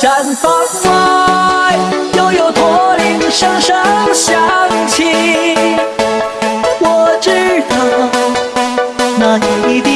毡房外，悠悠驼铃声声响起。我知道，那一定。